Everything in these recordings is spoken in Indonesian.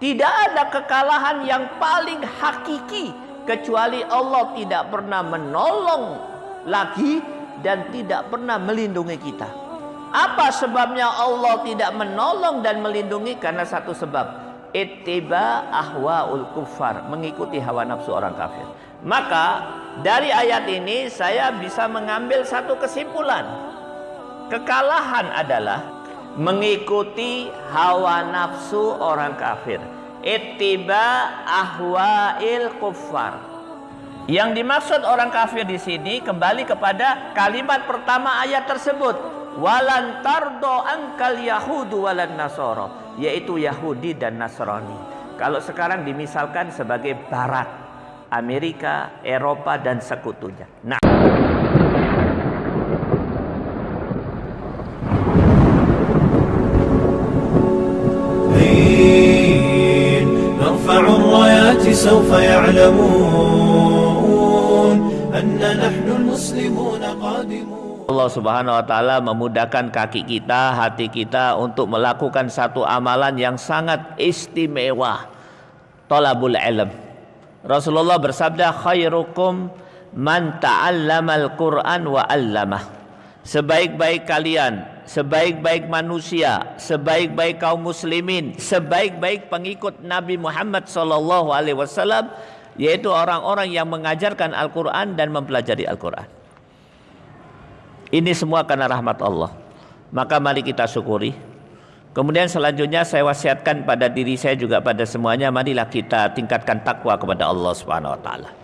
Tidak ada kekalahan yang paling hakiki kecuali Allah tidak pernah menolong lagi dan tidak pernah melindungi kita. Apa sebabnya Allah tidak menolong dan melindungi? Karena satu sebab. Ittiba ahwaul kufar. Mengikuti hawa nafsu orang kafir. Maka dari ayat ini saya bisa mengambil satu kesimpulan. Kekalahan adalah mengikuti hawa nafsu orang kafir. Ittiba ahwail kufar. Yang dimaksud orang kafir di sini kembali kepada kalimat pertama ayat tersebut. Walan tardo angkal yahudu walan nasoro. Yaitu Yahudi dan Nasrani. Kalau sekarang dimisalkan sebagai barat. Amerika, Eropa dan sekutunya. Nah. سوف يعلمون أن نحن المسلمون قادمون Allah Subhanahu wa taala memudahkan kaki kita, hati kita untuk melakukan satu amalan yang sangat istimewa. Talabul ilm. Rasulullah bersabda khairukum man ta'allamal Qur'an wa 'allamah. Sebaik-baik kalian, sebaik-baik manusia, sebaik-baik kaum muslimin, sebaik-baik pengikut Nabi Muhammad sallallahu alaihi wasallam yaitu orang-orang yang mengajarkan Al-Qur'an dan mempelajari Al-Qur'an. Ini semua karena rahmat Allah. Maka mari kita syukuri. Kemudian selanjutnya saya wasiatkan pada diri saya juga pada semuanya marilah kita tingkatkan takwa kepada Allah Subhanahu wa taala.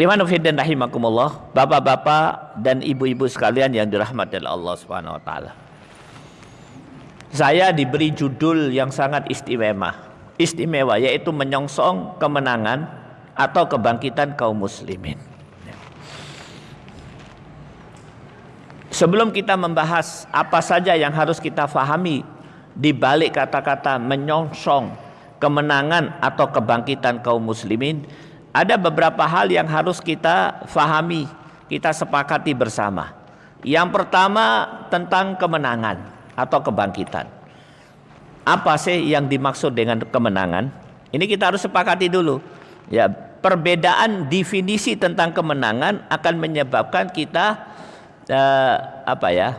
Liman dan rahimakumullah, bapak-bapak dan ibu-ibu sekalian yang dirahmati Allah Subhanahu wa taala. Saya diberi judul yang sangat istimewa, istimewa yaitu menyongsong kemenangan atau kebangkitan kaum muslimin. Sebelum kita membahas apa saja yang harus kita fahami di balik kata-kata menyongsong kemenangan atau kebangkitan kaum muslimin, ada beberapa hal yang harus kita fahami, kita sepakati bersama. Yang pertama tentang kemenangan atau kebangkitan. Apa sih yang dimaksud dengan kemenangan? Ini kita harus sepakati dulu. Ya, perbedaan definisi tentang kemenangan akan menyebabkan kita uh, apa ya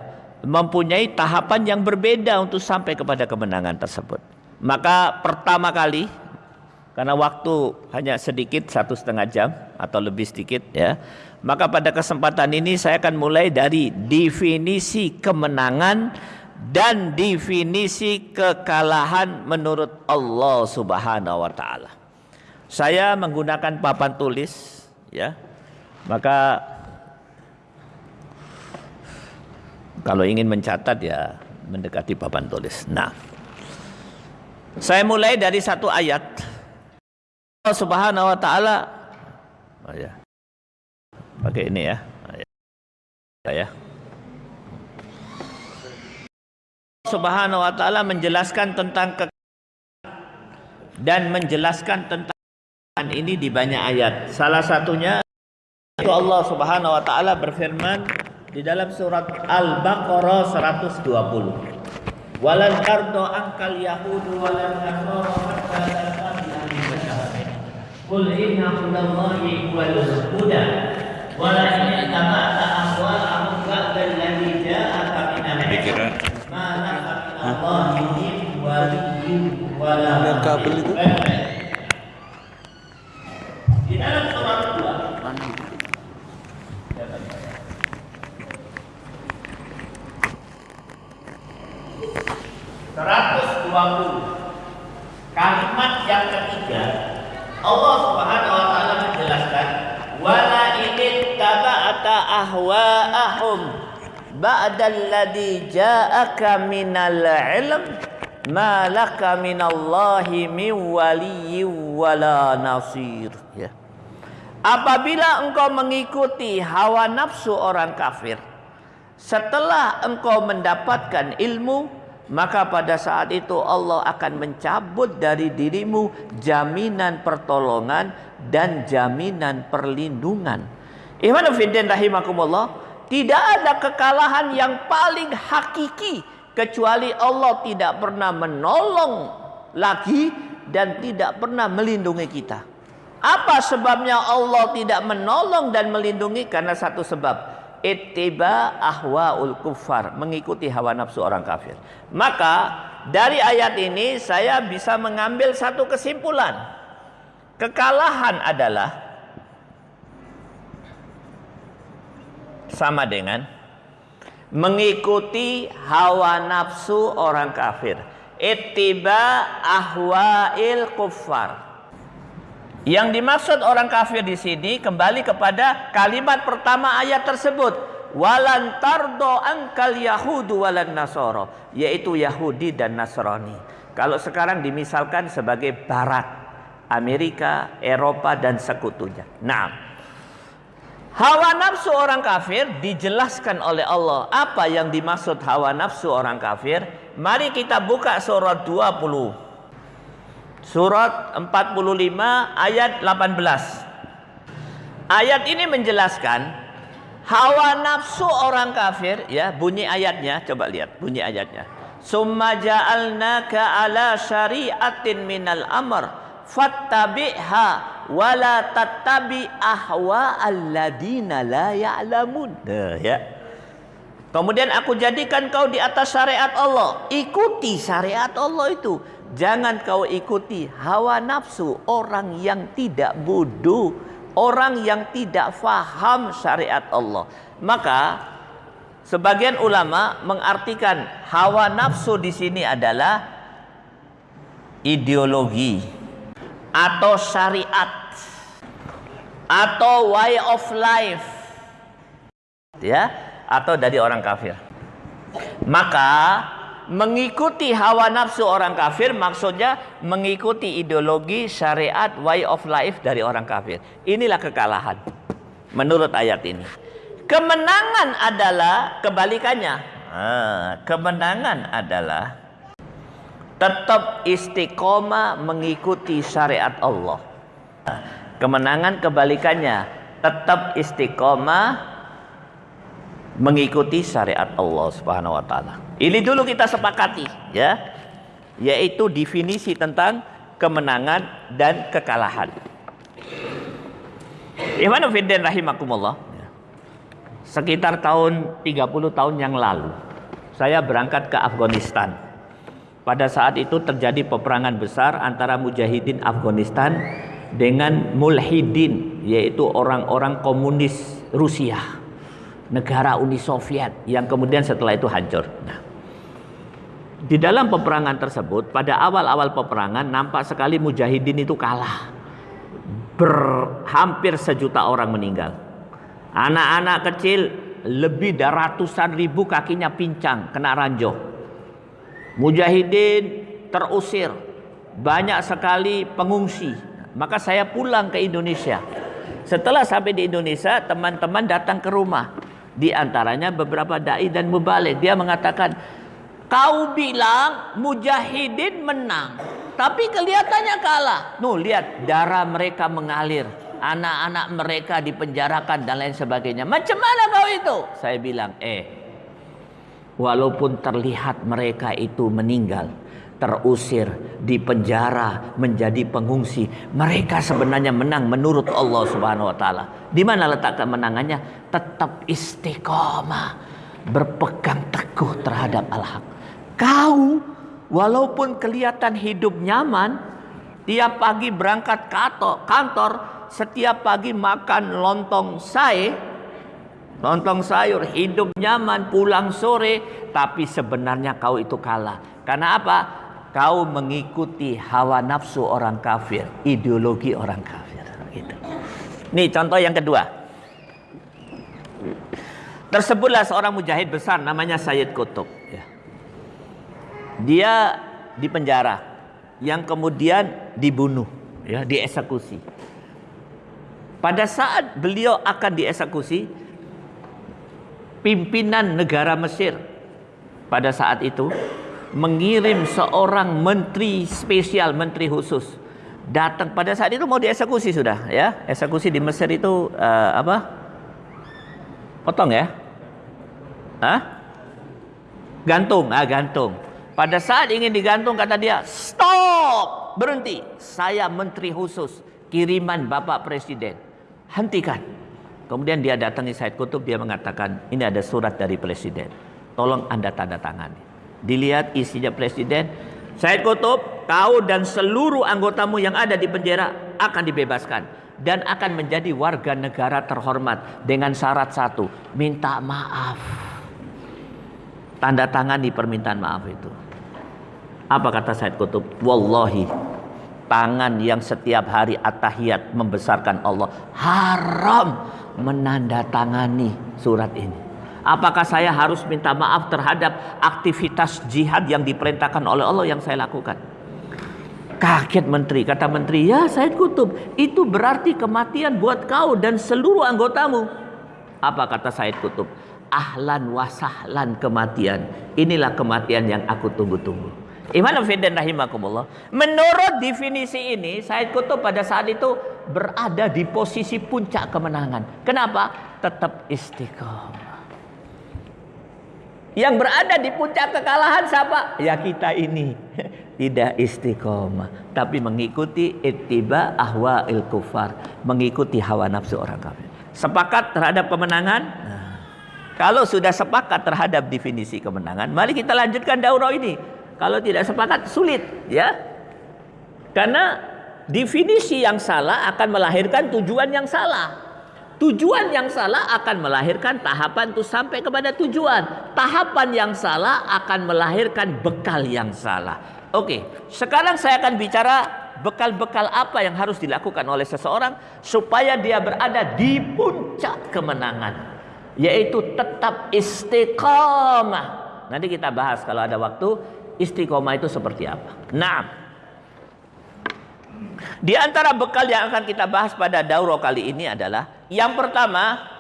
mempunyai tahapan yang berbeda untuk sampai kepada kemenangan tersebut. Maka pertama kali karena waktu hanya sedikit satu setengah jam atau lebih sedikit ya maka pada kesempatan ini saya akan mulai dari definisi kemenangan dan definisi kekalahan menurut Allah Subhanahu wa taala. Saya menggunakan papan tulis ya. Maka Kalau ingin mencatat ya mendekati papan tulis. Nah, saya mulai dari satu ayat. Allah Subhanahu wa taala oh ya. Pakai ini ya. Oh ya. ya. Subhanahu wa taala menjelaskan tentang ke dan menjelaskan tentang ini di banyak ayat. Salah satunya itu Allah Subhanahu wa taala berfirman di dalam surat Al-Baqarah 120. Walan tardo angkal yahudu walan nasara hatta Qul inna hudallahi wal huda. Wala in tabata ahwa'ahum ba'da alladhi ja'aka min al-hikmah ma min Allahi min waliyyin wala kabel itu. Di dalam surat 2 120 kalimat yang ketiga Allah Subhanahu wa taala menjelaskan wala in taba'ata ahwa'ahum. Ba'dalladzi ja'aka minal ilm ma laka minallahi min waliyyin wala nasir. Ya. Apabila engkau mengikuti hawa nafsu orang kafir setelah engkau mendapatkan ilmu maka pada saat itu Allah akan mencabut dari dirimu jaminan pertolongan dan jaminan perlindungan. Iman fiddin rahimakumullah, tidak ada kekalahan yang paling hakiki kecuali Allah tidak pernah menolong lagi dan tidak pernah melindungi kita. Apa sebabnya Allah tidak menolong dan melindungi? Karena satu sebab. Ittiba ahwaul kuffar. Mengikuti hawa nafsu orang kafir. Maka dari ayat ini saya bisa mengambil satu kesimpulan. Kekalahan adalah sama dengan mengikuti hawa nafsu orang kafir. Ittiba ahwail kuffar. Yang dimaksud orang kafir di sini kembali kepada kalimat pertama ayat tersebut. Walan tardo angkal yahudu walan nasoro. Yaitu Yahudi dan Nasrani. Kalau sekarang dimisalkan sebagai barat. Amerika, Eropa dan sekutunya. Nah, Hawa nafsu orang kafir dijelaskan oleh Allah. Apa yang dimaksud hawa nafsu orang kafir? Mari kita buka surat 20. Surat 45 ayat 18. Ayat ini menjelaskan hawa nafsu orang kafir ya, bunyi ayatnya, coba lihat bunyi ayatnya. Summa ja'alnaka ala syari'atin minal amr fattabi'ha wala tattabi ahwa alladina la ya'lamun. Nah, ya. Kemudian aku jadikan kau di atas syariat Allah. Ikuti syariat Allah itu. Jangan kau ikuti hawa nafsu orang yang tidak bodoh, orang yang tidak faham syariat Allah. Maka sebagian ulama mengartikan hawa nafsu di sini adalah ideologi atau syariat atau way of life ya atau dari orang kafir. Maka mengikuti hawa nafsu orang kafir maksudnya mengikuti ideologi syariat way of life dari orang kafir. Inilah kekalahan menurut ayat ini. Kemenangan adalah kebalikannya. Ah, kemenangan adalah tetap istiqomah mengikuti syariat Allah. Kemenangan kebalikannya tetap istiqomah mengikuti syariat Allah Subhanahu wa taala. Ini dulu kita sepakati ya. Yaitu definisi tentang kemenangan dan kekalahan. Ikhwan fillah rahimakumullah. Sekitar tahun 30 tahun yang lalu saya berangkat ke Afghanistan pada saat itu terjadi peperangan besar antara mujahidin Afghanistan dengan mulhidin yaitu orang-orang komunis Rusia negara Uni Soviet yang kemudian setelah itu hancur. Nah, di dalam peperangan tersebut pada awal-awal peperangan nampak sekali mujahidin itu kalah. Ber, hampir sejuta orang meninggal. Anak-anak kecil lebih dari ratusan ribu kakinya pincang kena ranjau Mujahidin terusir, banyak sekali pengungsi. Maka saya pulang ke Indonesia. Setelah sampai di Indonesia, teman-teman datang ke rumah. Di antaranya beberapa dai dan mubalik. Dia mengatakan, kau bilang mujahidin menang. Tapi kelihatannya kalah. Nuh lihat darah mereka mengalir. Anak-anak mereka dipenjarakan dan lain sebagainya. Macam mana kau itu? Saya bilang, eh Walaupun terlihat mereka itu meninggal, terusir, di penjara, menjadi pengungsi, mereka sebenarnya menang menurut Allah Subhanahu wa taala. Di mana letak kemenangannya? Tetap istiqomah, berpegang teguh terhadap al-haq. Kau walaupun kelihatan hidup nyaman, tiap pagi berangkat kantor, setiap pagi makan lontong sai, Lontong sayur, hidup nyaman, pulang sore, tapi sebenarnya kau itu kalah. Karena apa? Kau mengikuti hawa nafsu orang kafir, ideologi orang kafir. Gitu. Nih contoh yang kedua. Tersebutlah seorang mujahid besar namanya Sayyid Kutub. Ya. Dia di penjara, yang kemudian dibunuh, ya, dieksekusi. Pada saat beliau akan dieksekusi, pimpinan negara Mesir pada saat itu mengirim seorang menteri spesial, menteri khusus datang pada saat itu mau dieksekusi sudah ya. Eksekusi di Mesir itu uh, apa? Potong ya? Hah? Gantung, ah gantung. Pada saat ingin digantung kata dia, stop, berhenti. Saya menteri khusus, kiriman Bapak Presiden. Hentikan. Kemudian dia datangi Said Kutub, dia mengatakan, ini ada surat dari Presiden. Tolong Anda tanda tangani. Dilihat isinya Presiden, Said Kutub, kau dan seluruh anggotamu yang ada di penjara akan dibebaskan dan akan menjadi warga negara terhormat dengan syarat satu, minta maaf. Tanda tangani permintaan maaf itu. Apa kata Said Kutub? Wallahi, tangan yang setiap hari atahiyat membesarkan Allah haram menandatangani surat ini. Apakah saya harus minta maaf terhadap aktivitas jihad yang diperintahkan oleh Allah yang saya lakukan? Kaget menteri, kata menteri, ya Said Kutub, itu berarti kematian buat kau dan seluruh anggotamu. Apa kata Said Kutub? Ahlan wasahlan kematian. Inilah kematian yang aku tunggu-tunggu. Iman Fidin rahimakumullah. Menurut definisi ini, Said Kutub pada saat itu berada di posisi puncak kemenangan. Kenapa? Tetap istiqomah. Yang berada di puncak kekalahan siapa? Ya kita ini. Tidak istiqomah. Tapi mengikuti ittiba ahwa il kufar. Mengikuti hawa nafsu orang kafir. Sepakat terhadap kemenangan? Nah, kalau sudah sepakat terhadap definisi kemenangan, mari kita lanjutkan daurah ini. Kalau tidak sepakat sulit, ya. Karena definisi yang salah akan melahirkan tujuan yang salah. Tujuan yang salah akan melahirkan tahapan itu sampai kepada tujuan. Tahapan yang salah akan melahirkan bekal yang salah. Oke, sekarang saya akan bicara bekal-bekal apa yang harus dilakukan oleh seseorang supaya dia berada di puncak kemenangan, yaitu tetap istiqamah. Nanti kita bahas kalau ada waktu istiqomah itu seperti apa. Nah, di antara bekal yang akan kita bahas pada daurah kali ini adalah yang pertama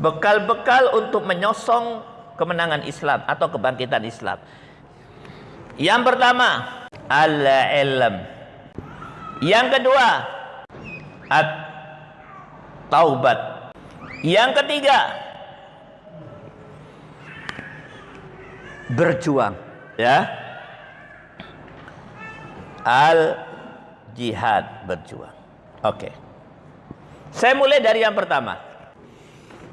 bekal-bekal untuk menyosong kemenangan Islam atau kebangkitan Islam. Yang pertama, al-ilm. Yang kedua, at-taubat. Yang ketiga, berjuang, ya. Al-jihad berjuang. Oke. Okay. Saya mulai dari yang pertama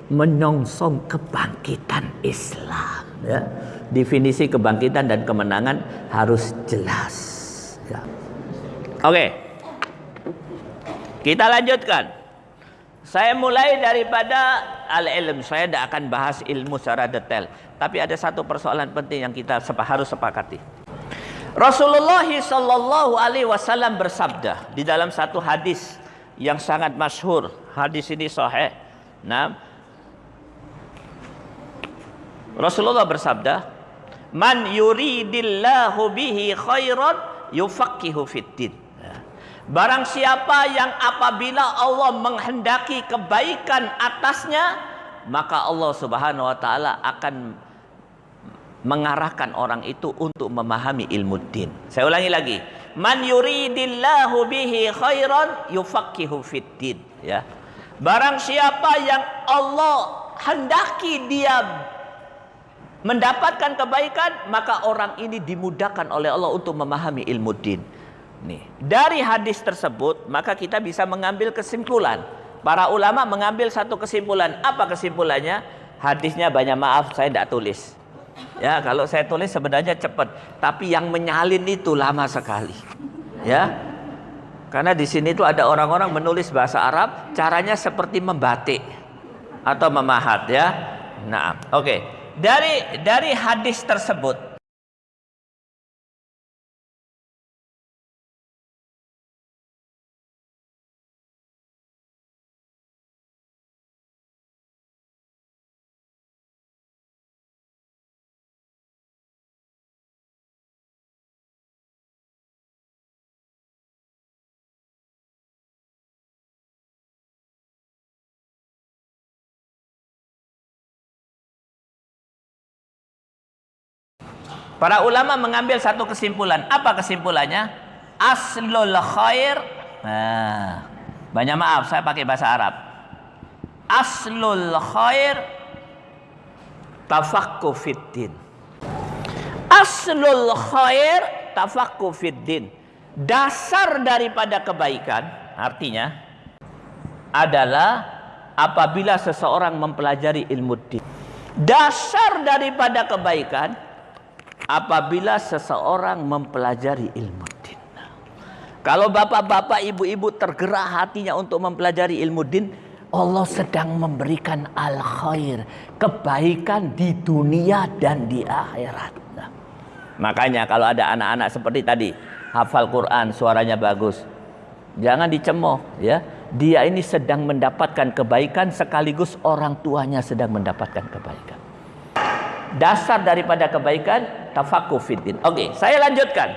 menyongsong kebangkitan Islam. Ya. Definisi kebangkitan dan kemenangan harus jelas. Ya. Oke, kita lanjutkan. Saya mulai daripada al-ilm. Saya tidak akan bahas ilmu secara detail. Tapi ada satu persoalan penting yang kita harus sepakati. Rasulullah Shallallahu Alaihi Wasallam bersabda di dalam satu hadis yang sangat masyhur. Hadis ini sahih. Nah, Rasulullah bersabda, "Man yuridillahu bihi khairan yufaqihu fiddin." Barang siapa yang apabila Allah menghendaki kebaikan atasnya, maka Allah Subhanahu wa taala akan mengarahkan orang itu untuk memahami ilmu din. Saya ulangi lagi. Man yuridillahu bihi khairan yufaqihu fiddin, ya. Barang siapa yang Allah hendaki dia mendapatkan kebaikan, maka orang ini dimudahkan oleh Allah untuk memahami ilmu din. Nih, dari hadis tersebut maka kita bisa mengambil kesimpulan. Para ulama mengambil satu kesimpulan. Apa kesimpulannya? Hadisnya banyak maaf saya tidak tulis. Ya, kalau saya tulis sebenarnya cepat, tapi yang menyalin itu lama sekali. Ya. Karena di sini itu ada orang-orang menulis bahasa Arab, caranya seperti membatik atau memahat ya. Nah, oke. Okay. Dari dari hadis tersebut Para ulama mengambil satu kesimpulan. Apa kesimpulannya? Aslul khair. Nah, banyak maaf saya pakai bahasa Arab. Aslul khair tafakku fiddin. Aslul khair tafakku fiddin. Dasar daripada kebaikan artinya adalah apabila seseorang mempelajari ilmu din. Dasar daripada kebaikan apabila seseorang mempelajari ilmu din. Kalau bapak-bapak, ibu-ibu tergerak hatinya untuk mempelajari ilmu din, Allah sedang memberikan al khair, kebaikan di dunia dan di akhirat. Makanya kalau ada anak-anak seperti tadi, hafal Quran, suaranya bagus. Jangan dicemooh ya. Dia ini sedang mendapatkan kebaikan sekaligus orang tuanya sedang mendapatkan kebaikan dasar daripada kebaikan tafaqquh fiddin. Oke, saya lanjutkan.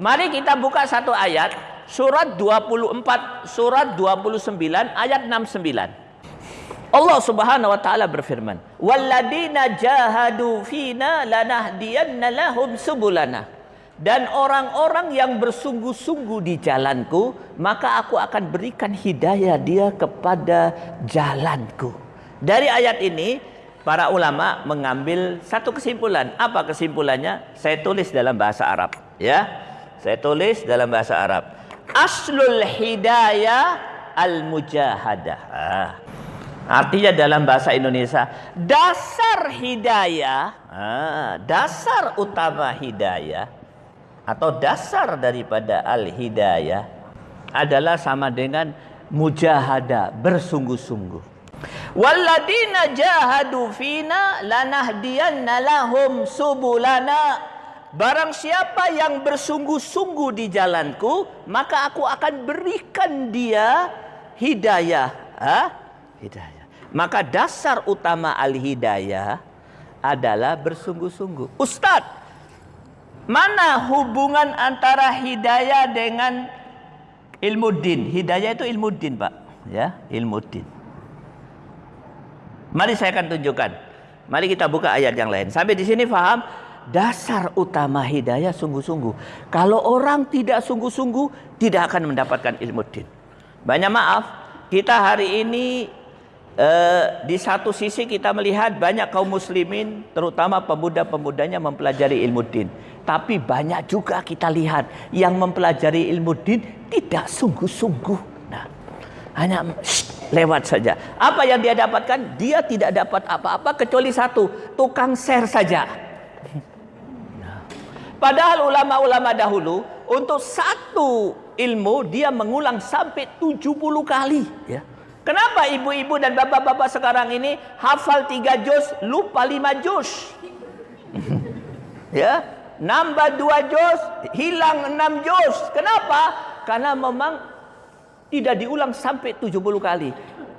Mari kita buka satu ayat surat 24 surat 29 ayat 69. Allah Subhanahu wa taala berfirman, "Walladina jahadu fina lanahdiyanna lahum subulana." Dan orang-orang yang bersungguh-sungguh di jalanku, maka aku akan berikan hidayah dia kepada jalanku. Dari ayat ini para ulama mengambil satu kesimpulan. Apa kesimpulannya? Saya tulis dalam bahasa Arab, ya. Saya tulis dalam bahasa Arab. Aslul hidayah al-mujahadah. Ah. Artinya dalam bahasa Indonesia, dasar hidayah, ah, dasar utama hidayah atau dasar daripada al-hidayah adalah sama dengan mujahadah, bersungguh-sungguh. Walladina jahadu fina lanahdiyanna lahum subulana. Barang siapa yang bersungguh-sungguh di jalanku, maka aku akan berikan dia hidayah. Ha? Hidayah. Maka dasar utama al-hidayah adalah bersungguh-sungguh. Ustadz, mana hubungan antara hidayah dengan ilmu din? Hidayah itu ilmu din, Pak. Ya, ilmu din. Mari saya akan tunjukkan. Mari kita buka ayat yang lain. Sampai di sini faham? Dasar utama hidayah sungguh-sungguh. Kalau orang tidak sungguh-sungguh, tidak akan mendapatkan ilmu din. Banyak maaf, kita hari ini eh, di satu sisi kita melihat banyak kaum muslimin, terutama pemuda-pemudanya mempelajari ilmu din. Tapi banyak juga kita lihat yang mempelajari ilmu din tidak sungguh-sungguh. Nah, hanya shh, lewat saja. Apa yang dia dapatkan? Dia tidak dapat apa-apa kecuali satu, tukang share saja. Padahal ulama-ulama dahulu untuk satu ilmu dia mengulang sampai 70 kali, ya. Kenapa ibu-ibu dan bapak-bapak sekarang ini hafal tiga juz, lupa lima juz? ya, nambah dua juz, hilang enam juz. Kenapa? Karena memang tidak diulang sampai 70 kali.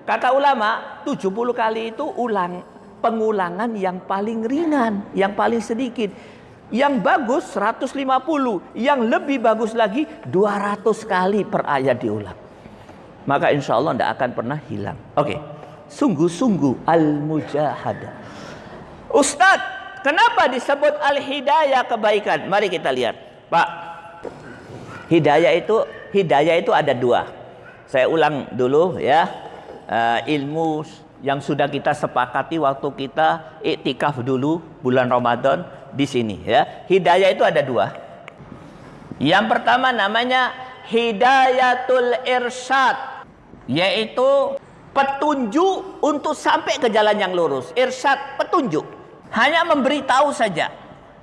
Kata ulama, 70 kali itu ulang pengulangan yang paling ringan, yang paling sedikit. Yang bagus 150, yang lebih bagus lagi 200 kali per ayat diulang. Maka insya Allah tidak akan pernah hilang. Oke, okay. sungguh-sungguh al-mujahadah. Ustadz, kenapa disebut al-hidayah kebaikan? Mari kita lihat. Pak, hidayah itu hidayah itu ada dua. Saya ulang dulu ya. Uh, ilmu yang sudah kita sepakati waktu kita iktikaf dulu bulan Ramadan di sini ya. Hidayah itu ada dua. Yang pertama namanya hidayatul irsyad yaitu petunjuk untuk sampai ke jalan yang lurus. Irsyad petunjuk. Hanya memberitahu saja.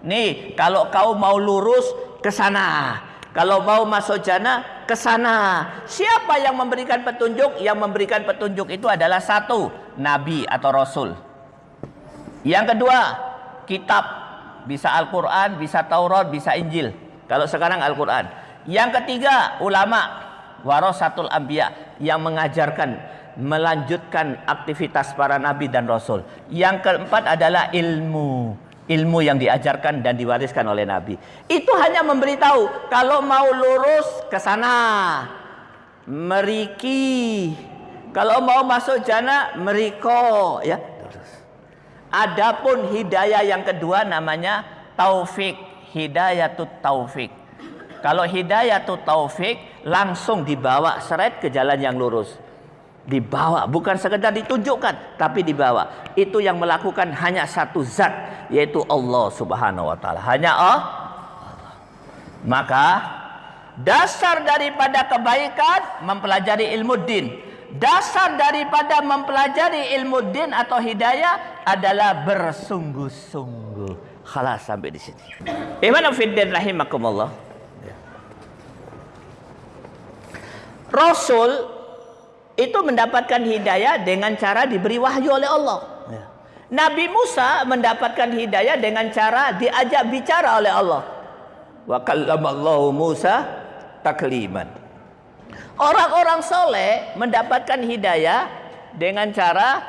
Nih, kalau kau mau lurus ke sana. Kalau mau masuk jannah ke sana. Siapa yang memberikan petunjuk? Yang memberikan petunjuk itu adalah satu, nabi atau rasul. Yang kedua, kitab bisa Al-Quran, bisa Taurat, bisa Injil. Kalau sekarang Al-Quran. Yang ketiga, ulama. Warasatul Ambiya. Yang mengajarkan, melanjutkan aktivitas para nabi dan rasul. Yang keempat adalah ilmu. Ilmu yang diajarkan dan diwariskan oleh Nabi. Itu hanya memberitahu, kalau mau lurus ke sana. Meriki. Kalau mau masuk jana, meriko. Ya, Adapun hidayah yang kedua namanya taufik, hidayatut taufik. Kalau hidayatut taufik langsung dibawa seret ke jalan yang lurus. Dibawa, bukan sekedar ditunjukkan, tapi dibawa. Itu yang melakukan hanya satu zat, yaitu Allah Subhanahu wa taala. Hanya Allah. Maka dasar daripada kebaikan mempelajari ilmu din Dasar daripada mempelajari ilmu din atau hidayah adalah bersungguh-sungguh. Khalas sampai di sini. Iman fiddin rahimakumullah. Rasul itu mendapatkan hidayah dengan cara diberi wahyu oleh Allah. Ya. Nabi Musa mendapatkan hidayah dengan cara diajak bicara oleh Allah. Wa kallamallahu Musa takliman. Orang-orang soleh mendapatkan hidayah dengan cara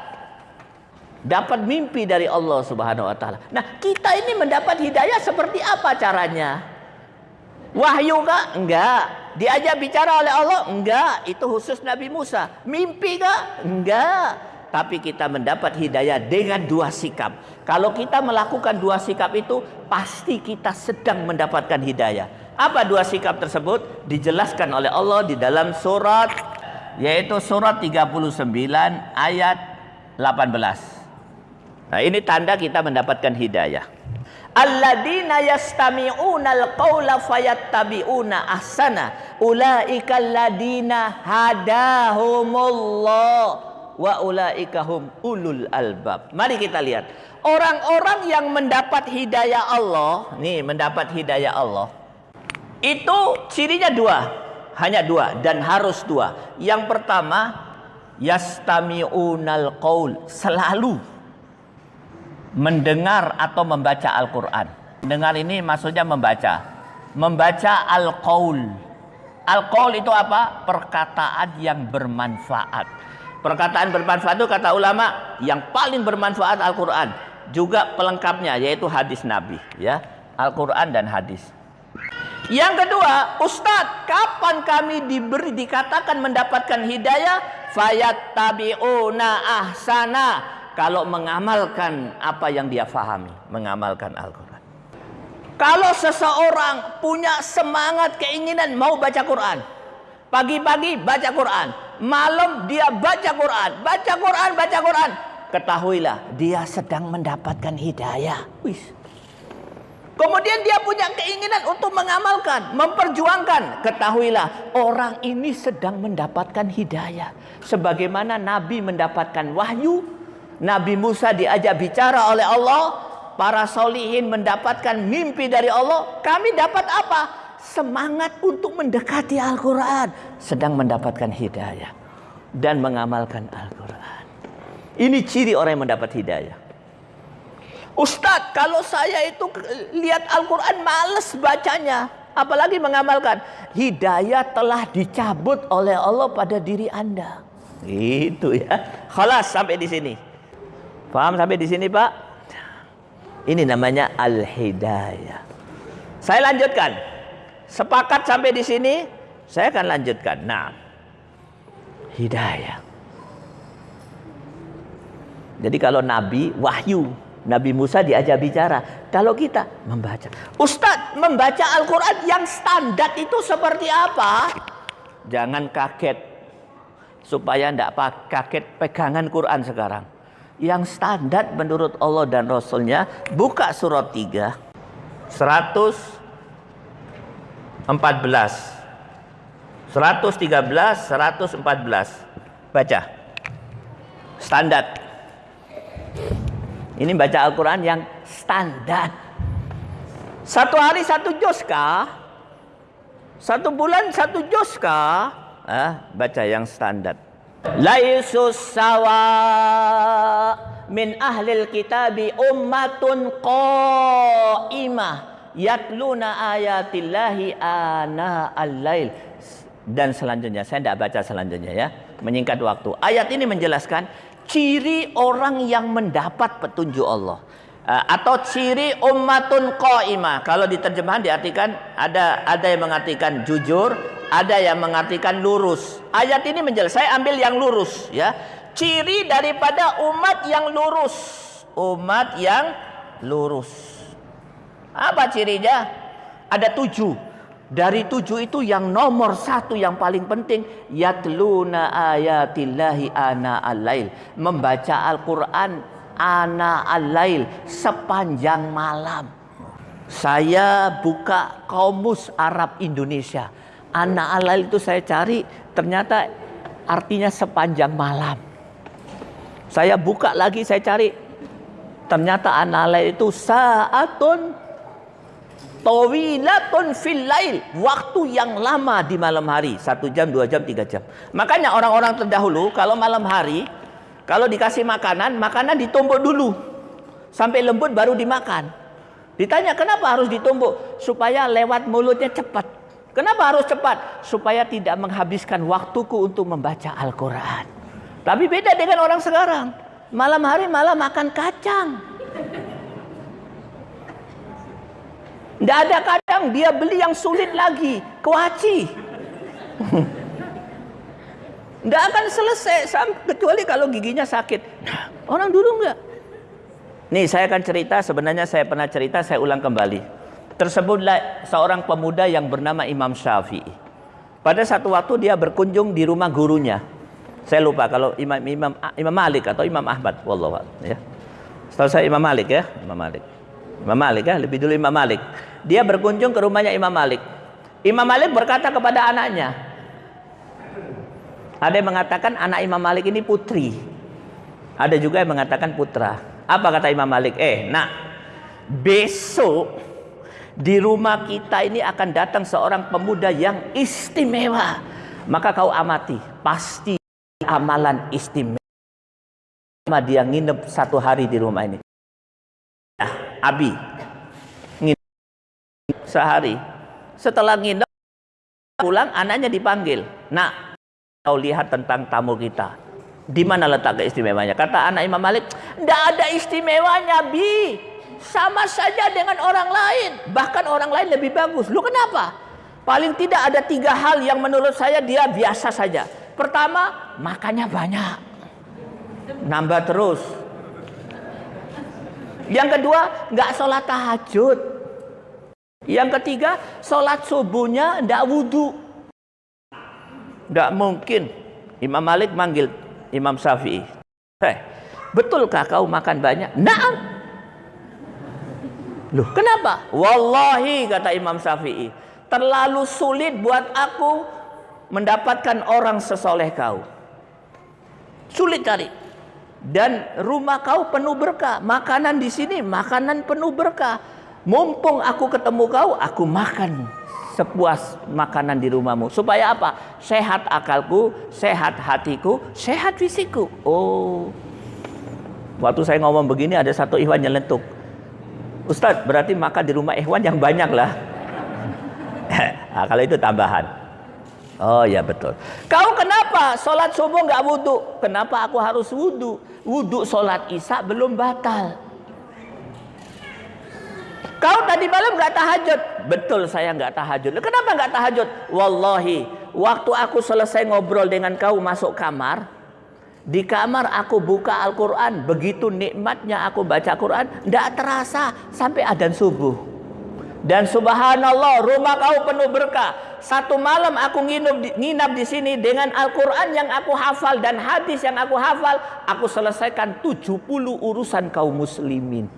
dapat mimpi dari Allah Subhanahu wa taala. Nah, kita ini mendapat hidayah seperti apa caranya? Wahyu kah? Enggak. Diajak bicara oleh Allah? Enggak. Itu khusus Nabi Musa. Mimpi kah? Enggak. Tapi kita mendapat hidayah dengan dua sikap. Kalau kita melakukan dua sikap itu, pasti kita sedang mendapatkan hidayah. Apa dua sikap tersebut? Dijelaskan oleh Allah di dalam surat yaitu surat 39 ayat 18. Nah, ini tanda kita mendapatkan hidayah. Alladzina yastami'una al-qawla fayattabi'una ahsana ulaika alladina hadahumullah wa ulaika hum ulul albab. Mari kita lihat. Orang-orang yang mendapat hidayah Allah, nih mendapat hidayah Allah itu cirinya dua, hanya dua dan harus dua. Yang pertama, yastami'unal qaul, selalu mendengar atau membaca Al-Qur'an. Dengar ini maksudnya membaca. Membaca al-qaul. Al-qaul itu apa? Perkataan yang bermanfaat. Perkataan bermanfaat itu kata ulama yang paling bermanfaat Al-Qur'an. Juga pelengkapnya yaitu hadis Nabi, ya. Al-Qur'an dan hadis. Yang kedua, Ustadz, kapan kami diberi dikatakan mendapatkan hidayah? Fayat tabi'una ahsana. Kalau mengamalkan apa yang dia fahami, mengamalkan Al-Quran. Kalau seseorang punya semangat keinginan mau baca Quran, pagi-pagi baca Quran, malam dia baca Quran, baca Quran, baca Quran, ketahuilah dia sedang mendapatkan hidayah. Wih, Kemudian dia punya keinginan untuk mengamalkan, memperjuangkan. Ketahuilah, orang ini sedang mendapatkan hidayah. Sebagaimana Nabi mendapatkan wahyu, Nabi Musa diajak bicara oleh Allah, para solihin mendapatkan mimpi dari Allah. Kami dapat apa? Semangat untuk mendekati Al-Quran. Sedang mendapatkan hidayah. Dan mengamalkan Al-Quran. Ini ciri orang yang mendapat hidayah. Ustadz, kalau saya itu lihat Al-Quran males bacanya. Apalagi mengamalkan. Hidayah telah dicabut oleh Allah pada diri anda. Itu ya. Khalas sampai di sini. Paham sampai di sini, Pak? Ini namanya al-hidayah. Saya lanjutkan. Sepakat sampai di sini, saya akan lanjutkan. Nah, hidayah. Jadi kalau Nabi wahyu, Nabi Musa diajak bicara. Kalau kita membaca. Ustadz, membaca Al-Quran yang standar itu seperti apa? Jangan kaget. Supaya tidak kaget pegangan Quran sekarang. Yang standar menurut Allah dan Rasulnya. Buka surat 3. 114. 113, 114. Baca. Standar. Ini baca Al-Quran yang standar. Satu hari satu juz kah? Satu bulan satu juz kah? Ah, baca yang standar. Laisus sawa min ahlil kitabi ummatun qa'imah yatluna ayatillahi ana al-lail dan selanjutnya saya tidak baca selanjutnya ya. Menyingkat waktu. Ayat ini menjelaskan ciri orang yang mendapat petunjuk Allah atau ciri ummatun qaimah. Kalau diterjemahan diartikan ada ada yang mengartikan jujur, ada yang mengartikan lurus. Ayat ini menjelaskan saya ambil yang lurus ya. Ciri daripada umat yang lurus. Umat yang lurus. Apa cirinya? Ada tujuh. Dari tujuh itu yang nomor satu yang paling penting yatluna ayatillahi ana al-lail membaca Al-Qur'an ana al-lail sepanjang malam. Saya buka Kamus Arab Indonesia. Ana al-lail itu saya cari ternyata artinya sepanjang malam. Saya buka lagi saya cari ternyata ana al-lail itu saatun tawilatun fil lail waktu yang lama di malam hari satu jam dua jam tiga jam makanya orang-orang terdahulu kalau malam hari kalau dikasih makanan makanan ditumbuk dulu. Sampai lembut baru dimakan. Ditanya kenapa harus ditumbuk supaya lewat mulutnya cepat. Kenapa harus cepat? Supaya tidak menghabiskan waktuku untuk membaca Al-Quran. Tapi beda dengan orang sekarang. Malam hari malah makan kacang. Tidak ada kadang dia beli yang sulit lagi. Kewaci. Tidak akan selesai. Kecuali kalau giginya sakit. Nah, orang dulu enggak. Nih saya akan cerita. Sebenarnya saya pernah cerita. Saya ulang kembali. Tersebutlah seorang pemuda yang bernama Imam Syafi'i. Pada satu waktu dia berkunjung di rumah gurunya. Saya lupa kalau Imam Imam Imam Malik atau Imam Ahmad. Wallahu ya. Setahu saya Imam Malik ya. Imam Malik. Imam Malik ya, lebih dulu Imam Malik. Dia berkunjung ke rumahnya Imam Malik. Imam Malik berkata kepada anaknya. Ada yang mengatakan anak Imam Malik ini putri. Ada juga yang mengatakan putra. Apa kata Imam Malik? Eh, nak, besok di rumah kita ini akan datang seorang pemuda yang istimewa. Maka kau amati, pasti amalan istimewa. Dia nginep satu hari di rumah ini. Abi nginep sehari setelah nginep pulang anaknya dipanggil nak kau lihat tentang tamu kita. Di mana letak keistimewanya kata anak Imam Malik tidak ada istimewanya bi. Sama saja dengan orang lain. Bahkan orang lain lebih bagus. Lu kenapa? Paling tidak ada tiga hal yang menurut saya dia biasa saja. Pertama makannya banyak. Nambah terus. Yang kedua, nggak sholat tahajud. Yang ketiga, sholat subuhnya nggak wudhu. Nggak mungkin. Imam Malik manggil Imam Syafi'i. Hei, betulkah kau makan banyak? Naam. Loh, kenapa? Wallahi kata Imam Syafi'i, terlalu sulit buat aku mendapatkan orang sesoleh kau. Sulit cari dan rumah kau penuh berkah. Makanan di sini makanan penuh berkah. Mumpung aku ketemu kau, aku makan sepuas makanan di rumahmu. Supaya apa? Sehat akalku, sehat hatiku, sehat fisikku. Oh. Waktu saya ngomong begini ada satu ikhwan yang lentuk. Ustadz, berarti makan di rumah ikhwan yang banyak lah. nah, kalau itu tambahan. Oh ya betul. Kau kenapa sholat subuh nggak wudhu? Kenapa aku harus wudhu? wudhu sholat isya belum batal. Kau tadi malam nggak tahajud? Betul saya nggak tahajud. Kenapa nggak tahajud? Wallahi, waktu aku selesai ngobrol dengan kau masuk kamar, di kamar aku buka Al-Quran, begitu nikmatnya aku baca Quran, tidak terasa sampai adan subuh. Dan subhanallah, rumah kau penuh berkah. Satu malam aku nginap, nginap di sini dengan Al-Quran yang aku hafal dan hadis yang aku hafal, aku selesaikan 70 urusan kaum muslimin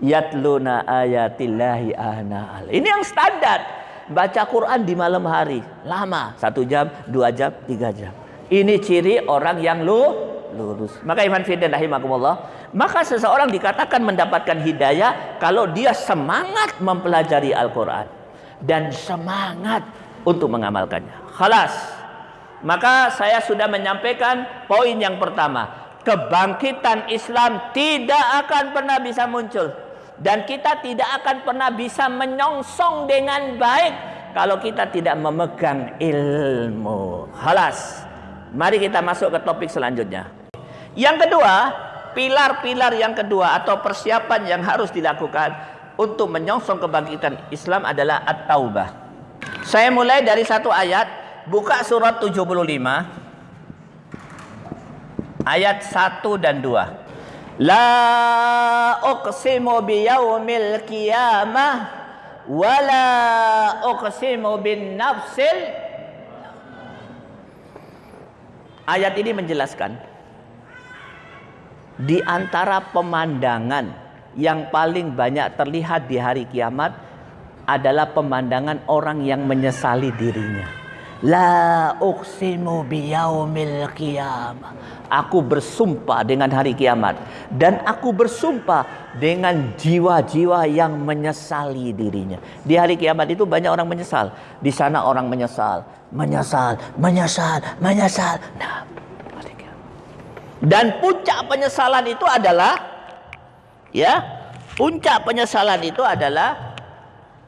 yatluna ayatillahi ana Ini yang standar. Baca Quran di malam hari. Lama. Satu jam, dua jam, tiga jam. Ini ciri orang yang lu lurus. Maka iman fiddin rahimakumullah. Maka seseorang dikatakan mendapatkan hidayah kalau dia semangat mempelajari Al-Quran. Dan semangat untuk mengamalkannya. Khalas. Maka saya sudah menyampaikan poin yang pertama. Kebangkitan Islam tidak akan pernah bisa muncul dan kita tidak akan pernah bisa menyongsong dengan baik kalau kita tidak memegang ilmu. Halas. Mari kita masuk ke topik selanjutnya. Yang kedua, pilar-pilar yang kedua atau persiapan yang harus dilakukan untuk menyongsong kebangkitan Islam adalah at-taubah. Saya mulai dari satu ayat, buka surat 75 ayat 1 dan 2. La uqsimu biyaumil qiyamah wala uqsimu bin nafsil Ayat ini menjelaskan di antara pemandangan yang paling banyak terlihat di hari kiamat adalah pemandangan orang yang menyesali dirinya. La uqsimu biyaumil qiyamah. Aku bersumpah dengan hari kiamat dan aku bersumpah dengan jiwa-jiwa yang menyesali dirinya. Di hari kiamat itu banyak orang menyesal. Di sana orang menyesal, menyesal, menyesal, menyesal. Nah, dan puncak penyesalan itu adalah ya, puncak penyesalan itu adalah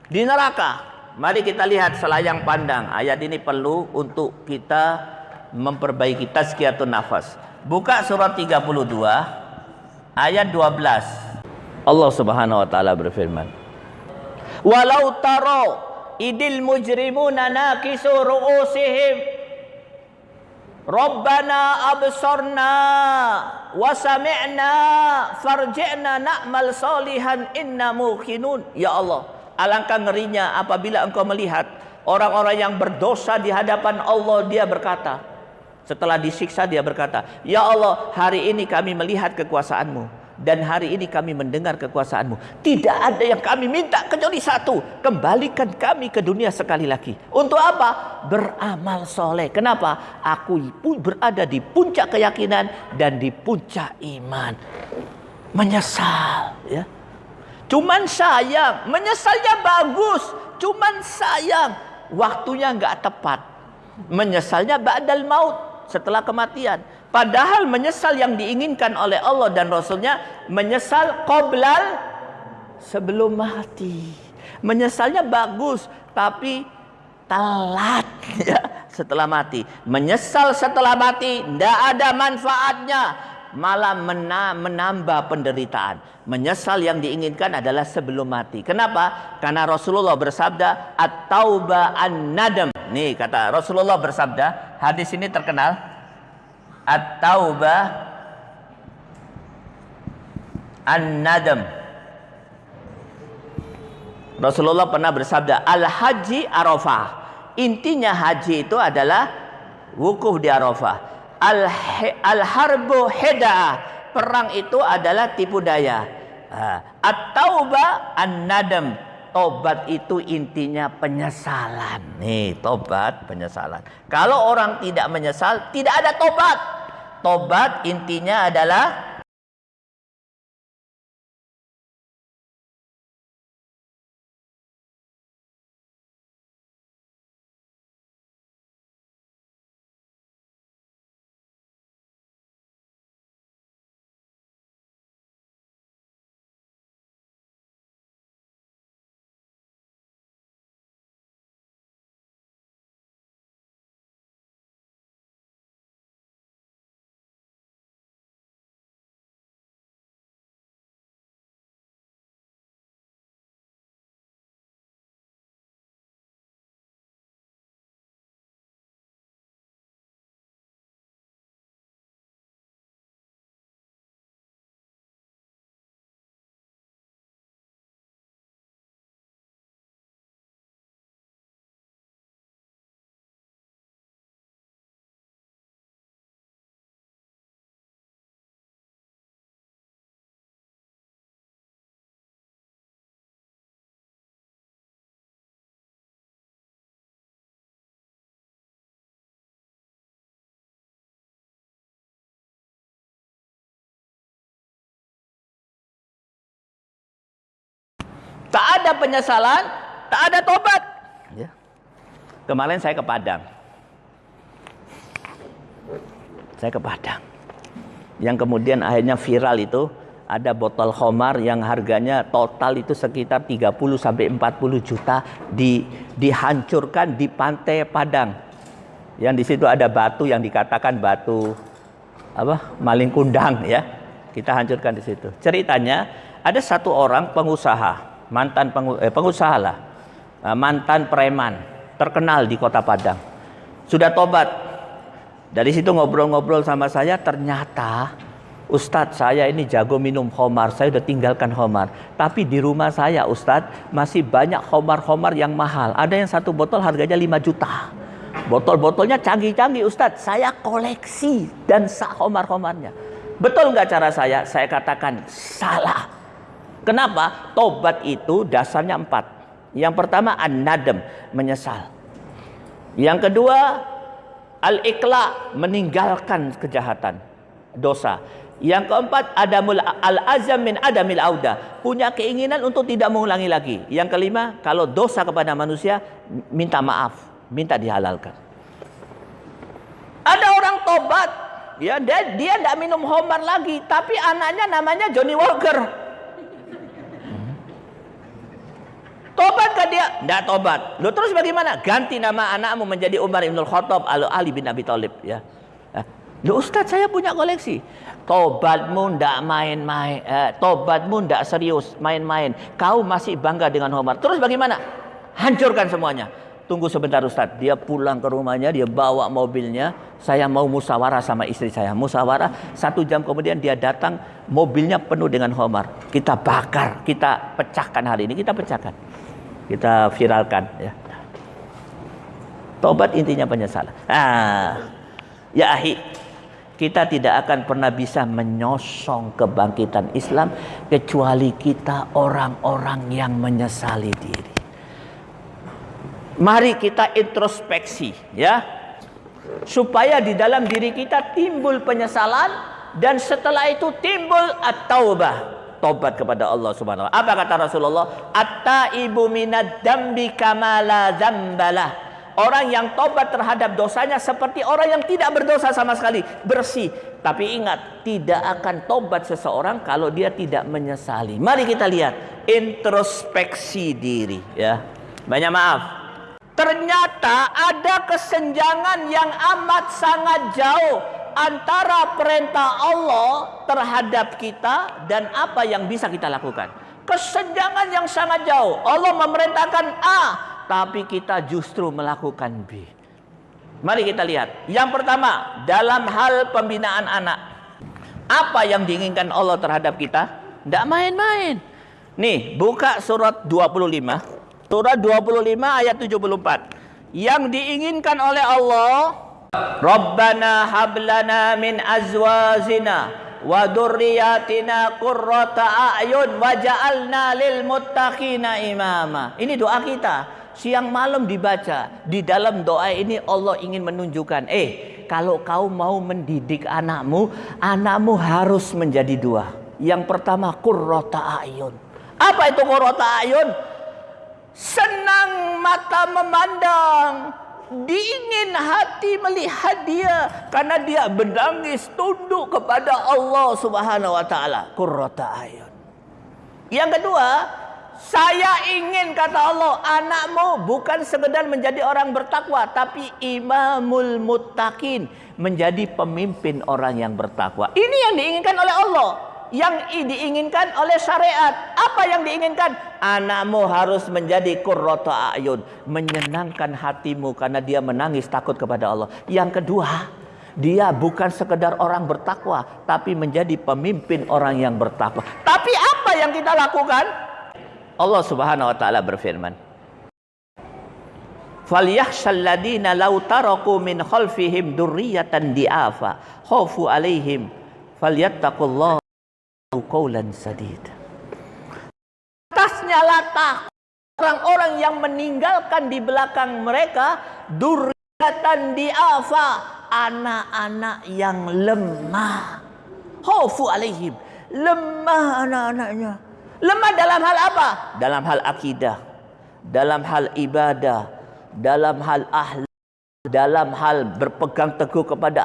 di neraka. Mari kita lihat selayang pandang. Ayat ini perlu untuk kita memperbaiki tazkiyatun nafas. Buka surat 32 ayat 12. Allah Subhanahu wa taala berfirman. Walau taro idil mujrimuna nakisu ru'usihim Rabbana absarna wa sami'na farji'na na'mal salihan inna muqinun. Ya Allah, Alangkah ngerinya apabila engkau melihat orang-orang yang berdosa di hadapan Allah dia berkata setelah disiksa dia berkata Ya Allah hari ini kami melihat kekuasaanmu dan hari ini kami mendengar kekuasaanmu. Tidak ada yang kami minta kecuali satu kembalikan kami ke dunia sekali lagi. Untuk apa? Beramal soleh. Kenapa? Aku berada di puncak keyakinan dan di puncak iman. Menyesal ya Cuman sayang, menyesalnya bagus. Cuman sayang, waktunya nggak tepat. Menyesalnya ba'dal maut, setelah kematian. Padahal menyesal yang diinginkan oleh Allah dan Rasulnya, menyesal qoblal sebelum mati. Menyesalnya bagus, tapi telat ya setelah mati. Menyesal setelah mati, tidak ada manfaatnya malah menambah penderitaan. Menyesal yang diinginkan adalah sebelum mati. Kenapa? Karena Rasulullah bersabda at-tauba an-nadam. Nih kata Rasulullah bersabda, hadis ini terkenal. At-tauba an-nadam. Rasulullah pernah bersabda, al-haji arafah. Intinya haji itu adalah wukuf di Arafah al, al harbu heda. Perang itu adalah tipu daya. At-tauba an-nadam. Tobat itu intinya penyesalan. Nih tobat penyesalan. Kalau orang tidak menyesal tidak ada tobat. Tobat intinya adalah Tak ada penyesalan, tak ada tobat. Ya. Kemarin saya ke Padang. Saya ke Padang. Yang kemudian akhirnya viral itu ada botol khomar yang harganya total itu sekitar 30 sampai 40 juta di dihancurkan di pantai Padang. Yang di situ ada batu yang dikatakan batu apa? maling kundang ya. Kita hancurkan di situ. Ceritanya ada satu orang pengusaha, mantan eh, pengusaha lah. eh, mantan preman terkenal di Kota Padang. Sudah tobat. Dari situ ngobrol-ngobrol sama saya ternyata Ustadz saya ini jago minum homar, saya udah tinggalkan homar. Tapi di rumah saya Ustadz masih banyak homar-homar yang mahal. Ada yang satu botol harganya 5 juta. Botol-botolnya canggih-canggih Ustadz. Saya koleksi dan sah homar-homarnya. Betul nggak cara saya? Saya katakan salah. Kenapa? Tobat itu dasarnya empat. Yang pertama an-nadem, menyesal. Yang kedua al-ikla, meninggalkan kejahatan, dosa. Yang keempat adamul al-azam min adamil auda, punya keinginan untuk tidak mengulangi lagi. Yang kelima, kalau dosa kepada manusia minta maaf, minta dihalalkan. Ada orang tobat, ya dia tidak minum homar lagi, tapi anaknya namanya Johnny Walker. Tobat ke dia? Tidak tobat. Lo terus bagaimana? Ganti nama anakmu menjadi Umar Ibn Khattab atau Ali bin Abi Thalib ya. Lo Ustaz saya punya koleksi. Tobatmu ndak main-main, eh, tobatmu ndak serius, main-main. Kau masih bangga dengan Umar. Terus bagaimana? Hancurkan semuanya. Tunggu sebentar Ustaz. Dia pulang ke rumahnya, dia bawa mobilnya. Saya mau musyawarah sama istri saya. Musyawarah, satu jam kemudian dia datang, mobilnya penuh dengan homar. Kita bakar, kita pecahkan hari ini, kita pecahkan. Kita viralkan. Ya. Tobat intinya penyesalan. Ah, ya ahi, kita tidak akan pernah bisa menyosong kebangkitan Islam kecuali kita orang-orang yang menyesali diri. Mari kita introspeksi ya. Supaya di dalam diri kita timbul penyesalan dan setelah itu timbul at-taubah. Tobat kepada Allah Subhanahu wa. Apa kata Rasulullah? At-taibu minad dambi kama. Orang yang tobat terhadap dosanya seperti orang yang tidak berdosa sama sekali, bersih. Tapi ingat, tidak akan tobat seseorang kalau dia tidak menyesali. Mari kita lihat introspeksi diri ya. Banyak maaf, Ternyata ada kesenjangan yang amat sangat jauh antara perintah Allah terhadap kita dan apa yang bisa kita lakukan. Kesenjangan yang sangat jauh. Allah memerintahkan A, tapi kita justru melakukan B. Mari kita lihat. Yang pertama, dalam hal pembinaan anak. Apa yang diinginkan Allah terhadap kita? Tidak main-main. Nih, buka surat 25. Surah 25 ayat 74. Yang diinginkan oleh Allah, Rabbana hablana min azwazina wa dzurriyyatina qurrata a'yun waj'alna lil muttaqina imama. Ini doa kita. Siang malam dibaca. Di dalam doa ini Allah ingin menunjukkan, eh, kalau kau mau mendidik anakmu, anakmu harus menjadi dua. Yang pertama qurrata a'yun. Apa itu qurrata a'yun? senang mata memandang, dingin hati melihat dia karena dia menangis tunduk kepada Allah Subhanahu wa taala. Qurrata ayun. Yang kedua, saya ingin kata Allah, anakmu bukan sekedar menjadi orang bertakwa, tapi imamul muttaqin, menjadi pemimpin orang yang bertakwa. Ini yang diinginkan oleh Allah yang diinginkan oleh syariat. Apa yang diinginkan? Anakmu harus menjadi qurrata ayun, menyenangkan hatimu karena dia menangis takut kepada Allah. Yang kedua, dia bukan sekedar orang bertakwa, tapi menjadi pemimpin orang yang bertakwa. Tapi apa yang kita lakukan? Allah Subhanahu wa taala berfirman, "Falyakhshal ladina law taraku min khalfihim dzurriyyatan di'afa, khaufu alaihim falyattaqullaha qaulan sadid. Atasnya latah orang-orang yang meninggalkan di belakang mereka durjatan diafa anak-anak yang lemah. Khaufu alaihim lemah anak-anaknya. Lemah dalam hal apa? Dalam hal akidah, dalam hal ibadah, dalam hal ahli, dalam hal berpegang teguh kepada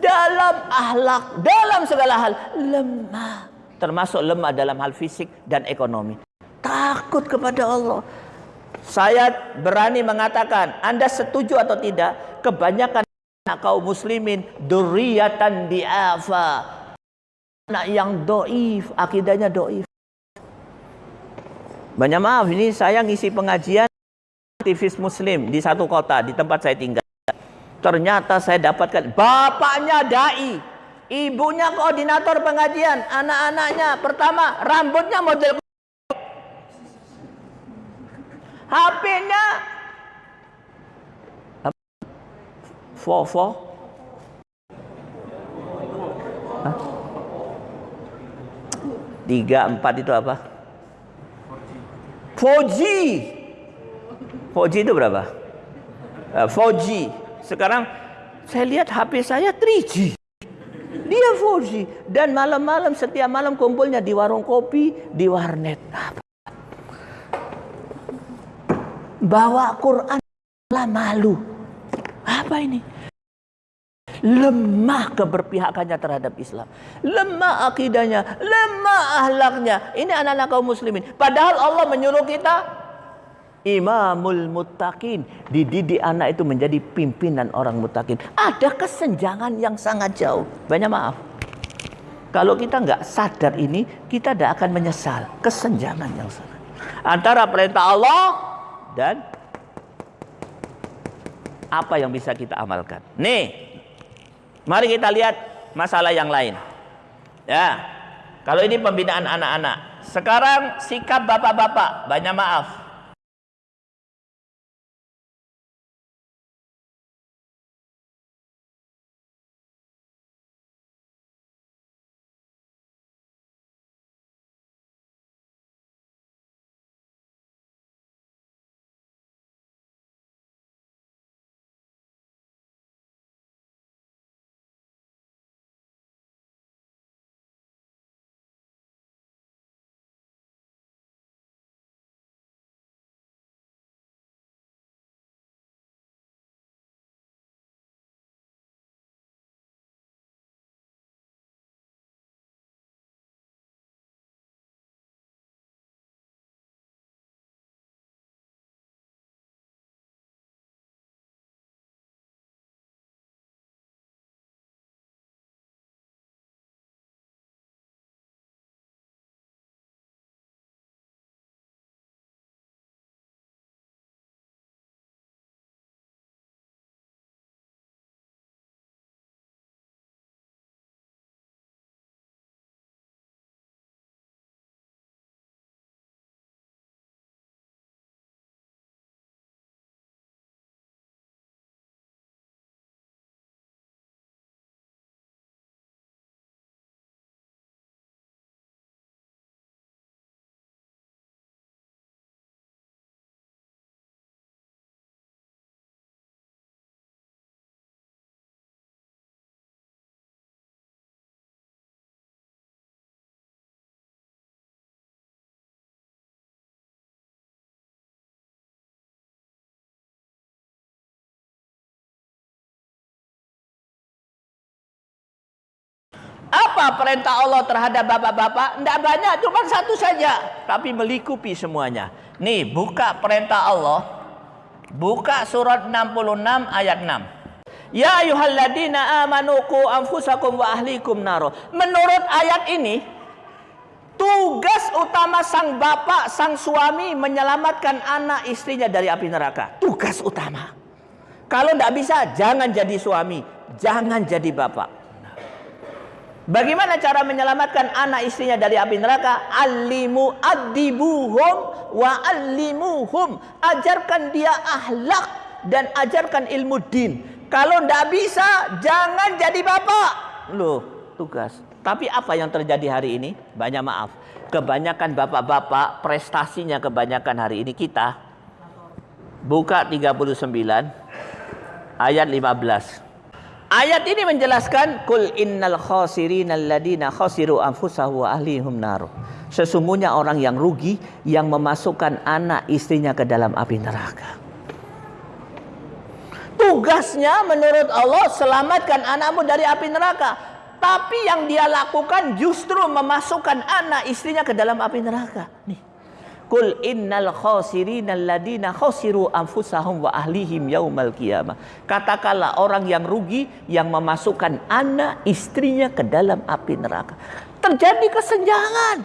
dalam ahlak, dalam segala hal lemah. Termasuk lemah dalam hal fisik dan ekonomi. Takut kepada Allah. Saya berani mengatakan, Anda setuju atau tidak, kebanyakan anak kaum muslimin duriyatan di'afa. Anak yang doif, akidahnya doif. Banyak maaf, ini saya ngisi pengajian aktivis muslim di satu kota, di tempat saya tinggal. Ternyata saya dapatkan. Bapaknya dai, ibunya koordinator pengajian, anak-anaknya. Pertama rambutnya model HP-nya. Fofo Tiga, empat itu apa? 4G 4G itu berapa? 4G sekarang saya lihat HP saya 3G. Dia 4G dan malam-malam setiap malam kumpulnya di warung kopi, di warnet. Bawa Quran lah malu. Apa ini? Lemah keberpihakannya terhadap Islam. Lemah akidahnya, lemah ahlaknya. Ini anak-anak kaum muslimin. Padahal Allah menyuruh kita imamul muttaqin. Dididik anak itu menjadi pimpinan orang muttaqin. Ada kesenjangan yang sangat jauh. Banyak maaf. Kalau kita nggak sadar ini, kita tidak akan menyesal. Kesenjangan yang sangat. Antara perintah Allah dan apa yang bisa kita amalkan. Nih, mari kita lihat masalah yang lain. Ya, kalau ini pembinaan anak-anak. Sekarang sikap bapak-bapak, banyak maaf. Apa perintah Allah terhadap bapak-bapak? Tidak banyak, cuma satu saja. Tapi melikupi semuanya. Nih, buka perintah Allah. Buka surat 66 ayat 6. Ya ayuhalladina amanu ku anfusakum wa ahlikum naro. Menurut ayat ini, tugas utama sang bapak, sang suami menyelamatkan anak istrinya dari api neraka. Tugas utama. Kalau tidak bisa, jangan jadi suami, jangan jadi bapak. Bagaimana cara menyelamatkan anak istrinya dari api neraka? Alimu adibuhum wa alimuhum. Ajarkan dia ahlak dan ajarkan ilmu din. Kalau tidak bisa, jangan jadi bapak. Loh, tugas. Tapi apa yang terjadi hari ini? Banyak maaf. Kebanyakan bapak-bapak prestasinya kebanyakan hari ini kita. Buka 39 ayat 15. Ayat ini menjelaskan kul innal khasirin alladziina khasiru anfusahum wa ahlihim nar. Sesungguhnya orang yang rugi yang memasukkan anak istrinya ke dalam api neraka. Tugasnya menurut Allah selamatkan anakmu dari api neraka. Tapi yang dia lakukan justru memasukkan anak istrinya ke dalam api neraka. Nih. Kul innal khasirin alladziina khasiru anfusahum wa ahlihim yaumal qiyamah. Katakanlah orang yang rugi yang memasukkan anak istrinya ke dalam api neraka. Terjadi kesenjangan.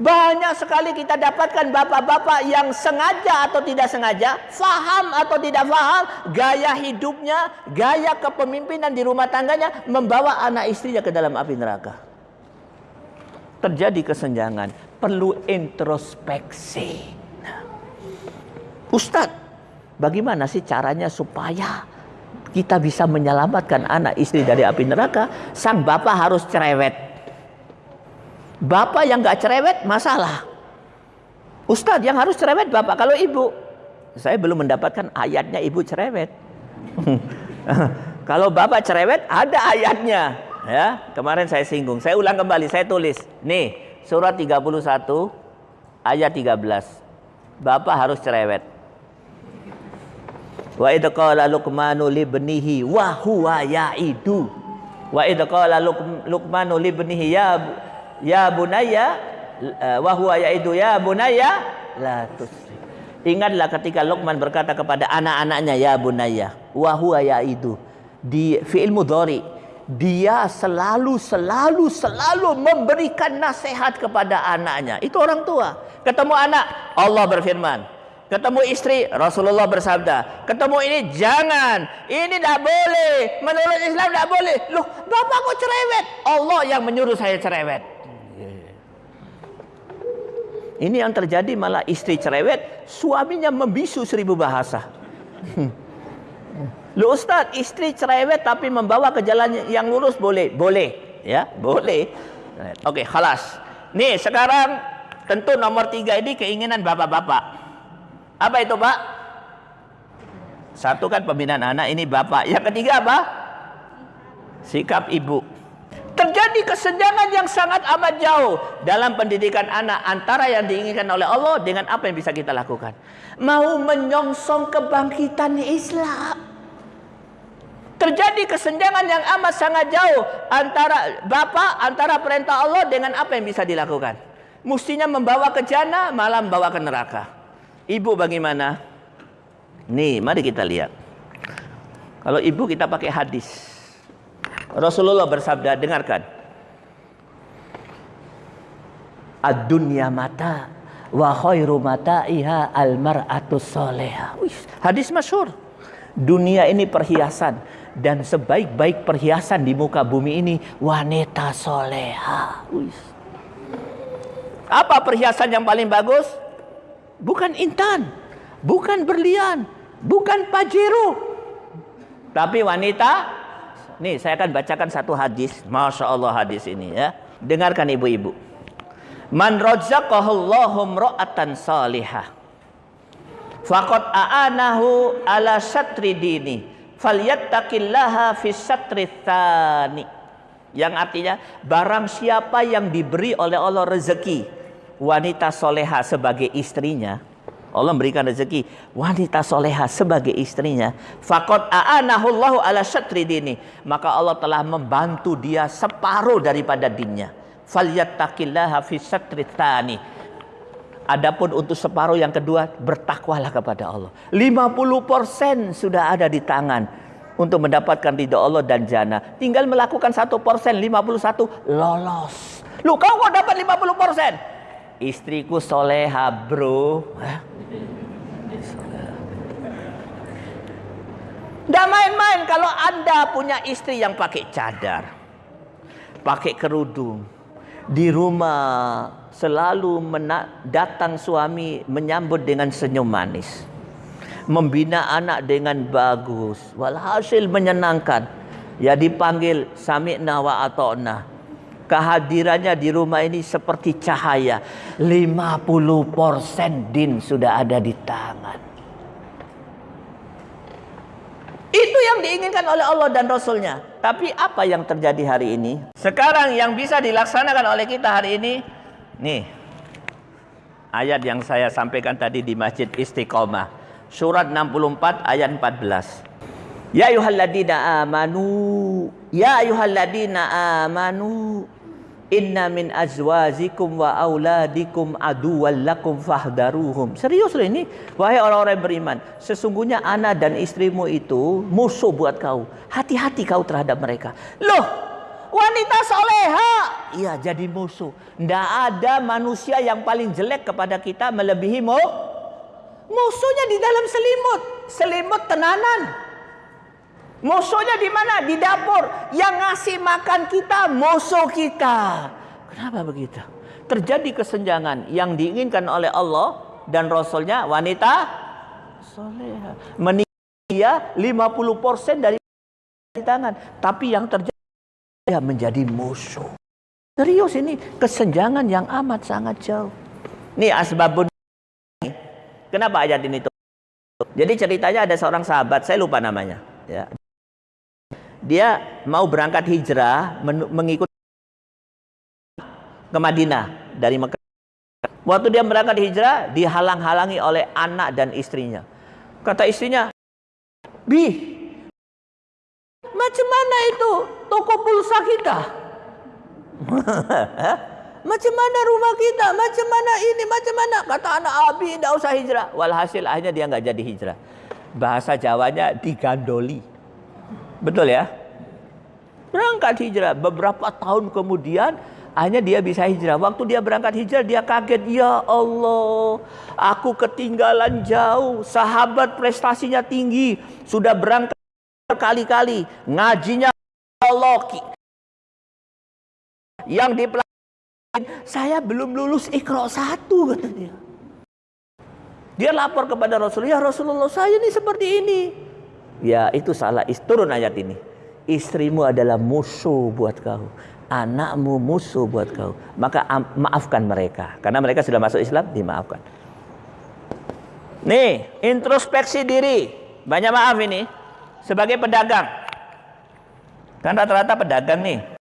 Banyak sekali kita dapatkan bapak-bapak yang sengaja atau tidak sengaja, faham atau tidak faham, gaya hidupnya, gaya kepemimpinan di rumah tangganya membawa anak istrinya ke dalam api neraka. Terjadi kesenjangan perlu introspeksi. Nah, Ustadz, bagaimana sih caranya supaya kita bisa menyelamatkan anak istri dari api neraka? Sang bapak harus cerewet. Bapak yang nggak cerewet masalah. Ustadz yang harus cerewet bapak kalau ibu. Saya belum mendapatkan ayatnya ibu cerewet. kalau bapak cerewet ada ayatnya. Ya, kemarin saya singgung. Saya ulang kembali, saya tulis. Nih, surat 31 ayat 13. Bapak harus cerewet. Wa idh qala Luqmanu ibnihi wa huwa ya'idu. Wa idh qala Luqmanu ibnihi ya ya bunayya wa huwa ya'idu ya bunayya la tusri. Ingatlah ketika Luqman berkata kepada anak-anaknya ya bunayya wa huwa ya'idu di fi'il mudhari dia selalu selalu selalu memberikan nasihat kepada anaknya. Itu orang tua. Ketemu anak, Allah berfirman. Ketemu istri, Rasulullah bersabda. Ketemu ini jangan, ini tidak boleh. Menurut Islam tidak boleh. Loh, bapak kok cerewet? Allah yang menyuruh saya cerewet. Ini yang terjadi malah istri cerewet, suaminya membisu seribu bahasa. Lu Ustaz, istri cerewet tapi membawa ke jalan yang lurus boleh? Boleh. Ya, boleh. Oke, khalas. Nih, sekarang tentu nomor tiga ini keinginan bapak-bapak. Apa itu, Pak? Satu kan pembinaan anak, ini bapak. Yang ketiga apa? Sikap ibu. Terjadi kesenjangan yang sangat amat jauh dalam pendidikan anak antara yang diinginkan oleh Allah dengan apa yang bisa kita lakukan. Mau menyongsong kebangkitan Islam. Terjadi kesenjangan yang amat sangat jauh antara Bapak, antara perintah Allah dengan apa yang bisa dilakukan. Mestinya membawa ke jannah, malah membawa ke neraka. Ibu bagaimana? Nih, mari kita lihat. Kalau ibu kita pakai hadis. Rasulullah bersabda, dengarkan. Ad-dunya mata wa khairu mata'iha al-mar'atu soleha. Hadis masyhur. Dunia ini perhiasan dan sebaik-baik perhiasan di muka bumi ini wanita soleha. Apa perhiasan yang paling bagus? Bukan intan, bukan berlian, bukan pajero, tapi wanita. Nih saya akan bacakan satu hadis, masya Allah hadis ini ya. Dengarkan ibu-ibu. Man rozaqahullahu ro'atan salihah. Fakot a'anahu ala satri dini falyattaqillaha fisatritani yang artinya barang siapa yang diberi oleh Allah rezeki wanita soleha sebagai istrinya Allah memberikan rezeki wanita soleha sebagai istrinya fakot a'anahullahu ala syatri dini. Maka Allah telah membantu dia separuh daripada dinnya. Falyattaqillaha fisatritani Adapun untuk separuh yang kedua bertakwalah kepada Allah. 50% sudah ada di tangan untuk mendapatkan ridho Allah dan jannah. Tinggal melakukan satu persen 51 lolos. Lu kau kok dapat 50 persen? Istriku soleha bro. Tidak main-main kalau anda punya istri yang pakai cadar. Pakai kerudung. Di rumah selalu datang suami menyambut dengan senyum manis. Membina anak dengan bagus. Walhasil menyenangkan. Ya dipanggil sami'na wa ato'na. Kehadirannya di rumah ini seperti cahaya. 50% din sudah ada di tangan. Itu yang diinginkan oleh Allah dan Rasulnya. Tapi apa yang terjadi hari ini? Sekarang yang bisa dilaksanakan oleh kita hari ini, nih ayat yang saya sampaikan tadi di Masjid Istiqomah. Surat 64 ayat 14. Ya ayuhalladina amanu Ya ayuhalladina amanu Inna min azwazikum wa auladikum aduwal lakum fahdaruhum. Serius loh ini. Wahai orang-orang beriman. Sesungguhnya anak dan istrimu itu musuh buat kau. Hati-hati kau terhadap mereka. Loh, wanita soleha. Iya jadi musuh. Tidak ada manusia yang paling jelek kepada kita melebihi mu. Musuhnya di dalam selimut. Selimut tenanan. Musuhnya di mana? Di dapur. Yang ngasih makan kita musuh kita. Kenapa begitu? Terjadi kesenjangan yang diinginkan oleh Allah dan Rasulnya wanita soleha. Menikah 50% dari tangan. Tapi yang terjadi menjadi musuh. Serius ini kesenjangan yang amat sangat jauh. Nih asbabun. Kenapa ayat ini tuh? Jadi ceritanya ada seorang sahabat, saya lupa namanya. Ya, dia mau berangkat hijrah mengikut ke Madinah dari Mekah. Waktu dia berangkat hijrah dihalang-halangi oleh anak dan istrinya. Kata istrinya, "Bi, macam mana itu toko pulsa kita? macam mana rumah kita? Macam mana ini? Macam mana?" Kata anak Abi, "Tidak usah hijrah." Walhasil akhirnya dia nggak jadi hijrah. Bahasa Jawanya digandoli. Betul ya? Berangkat hijrah. Beberapa tahun kemudian hanya dia bisa hijrah. Waktu dia berangkat hijrah dia kaget. Ya Allah, aku ketinggalan jauh. Sahabat prestasinya tinggi. Sudah berangkat berkali-kali. Ngajinya Allah. Yang dipelajari. Saya belum lulus ikro satu kata dia. Dia lapor kepada Rasulullah. Ya Rasulullah saya ini seperti ini. Ya itu salah. Turun ayat ini. Istrimu adalah musuh buat kau. Anakmu musuh buat kau. Maka maafkan mereka. Karena mereka sudah masuk Islam, dimaafkan. Nih, introspeksi diri. Banyak maaf ini. Sebagai pedagang. Kan rata-rata pedagang nih.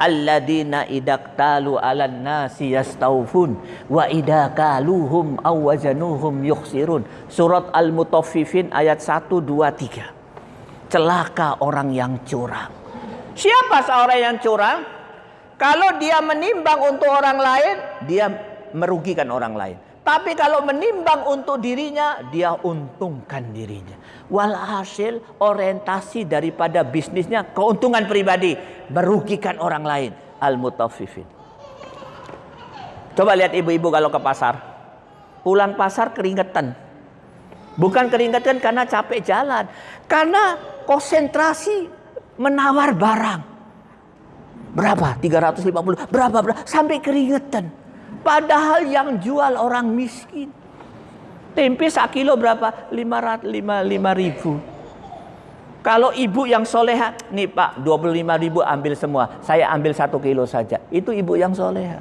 Alladzina idaktalu 'alan nasi yastaufun wa idza kaluhum aw wazanuhum yukhsirun. Surat al-mutaffifin ayat 1 2 3 celaka orang yang curang. Siapa seorang yang curang? Kalau dia menimbang untuk orang lain dia merugikan orang lain. Tapi kalau menimbang untuk dirinya, dia untungkan dirinya. Walhasil orientasi daripada bisnisnya keuntungan pribadi. Merugikan orang lain. Al-mutaffifin. Coba lihat ibu-ibu kalau ke pasar. pulang pasar keringetan. Bukan keringetan karena capek jalan, karena konsentrasi menawar barang. Berapa? 350. Berapa? Berapa? Sampai keringetan. Padahal yang jual orang miskin. Tempe kilo berapa? 500, 5, ribu. Kalau ibu yang soleha, nih pak 25 ribu ambil semua. Saya ambil satu kilo saja. Itu ibu yang soleha.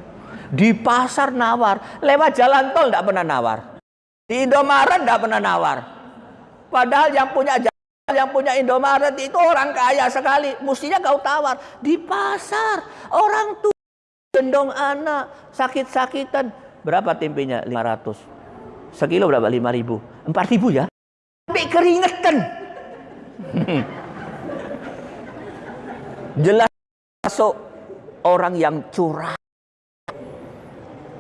Di pasar nawar. Lewat jalan tol tidak pernah nawar. Di Indomaret tidak pernah nawar. Padahal yang punya yang punya Indomaret itu orang kaya sekali. Mestinya kau tawar. Di pasar. Orang tua. Gendong anak. Sakit-sakitan. Berapa tempenya? 500. Sekilo berapa? 5 ribu. 4 ribu ya? Sampai keringetan. Jelas masuk orang yang curah.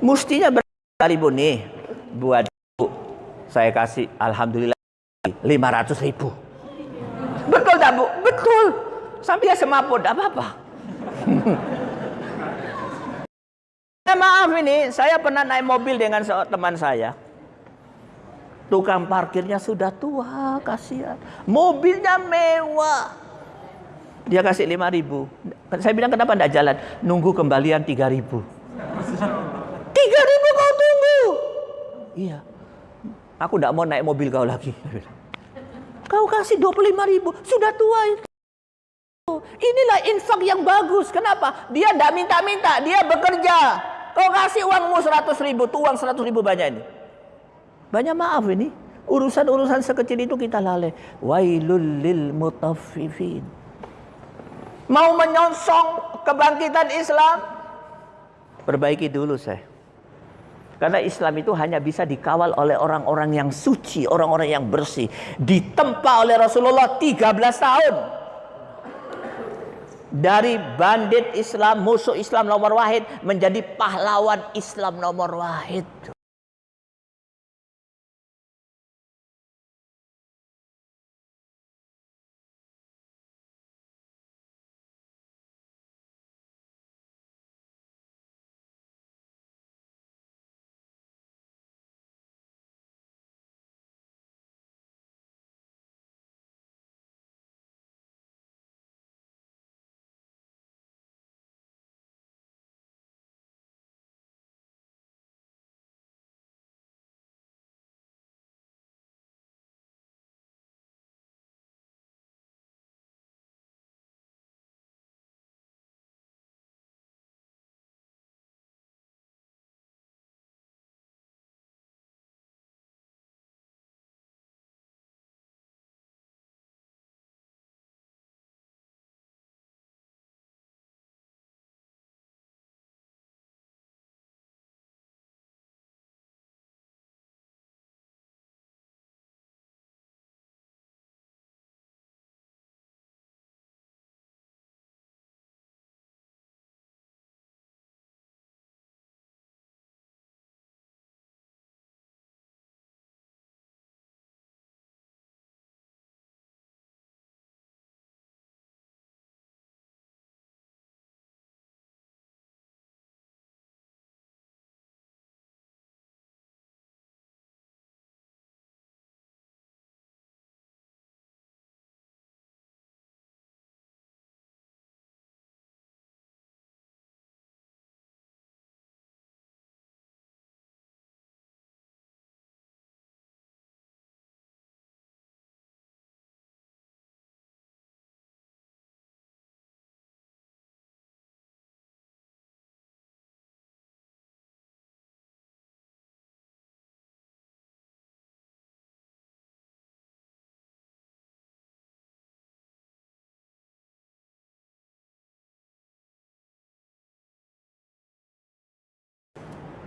Mestinya berapa ribu nih buat ibu. Saya kasih Alhamdulillah 500 ribu. Betul tak bu? Betul. Sampai semaput, apa-apa. nah, maaf ini, saya pernah naik mobil dengan teman saya. Tukang parkirnya sudah tua, kasihan. Mobilnya mewah. Dia kasih lima ribu. Saya bilang kenapa tidak jalan? Nunggu kembalian tiga ribu. Tiga ribu kau tunggu. Iya. Aku tidak mau naik mobil kau lagi. Kau kasih dua puluh lima ribu. Sudah tua itu. Inilah infak yang bagus. Kenapa? Dia tidak minta-minta. Dia bekerja. Kau kasih uangmu seratus ribu. Tuh uang seratus ribu banyak ini. Banyak maaf ini. Urusan-urusan sekecil itu kita lalai. Wailul lil mutaffifin. Mau menyongsong kebangkitan Islam? Perbaiki dulu saya. Karena Islam itu hanya bisa dikawal oleh orang-orang yang suci, orang-orang yang bersih. Ditempa oleh Rasulullah 13 tahun. Dari bandit Islam, musuh Islam nomor wahid, menjadi pahlawan Islam nomor wahid.